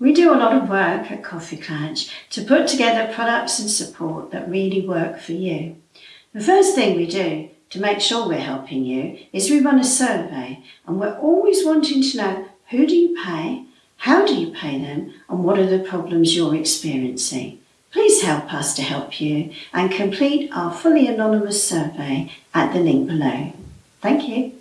We do a lot of work at Coffee Clatch to put together products and support that really work for you. The first thing we do to make sure we're helping you is we run a survey and we're always wanting to know who do you pay, how do you pay them and what are the problems you're experiencing. Please help us to help you and complete our fully anonymous survey at the link below. Thank you.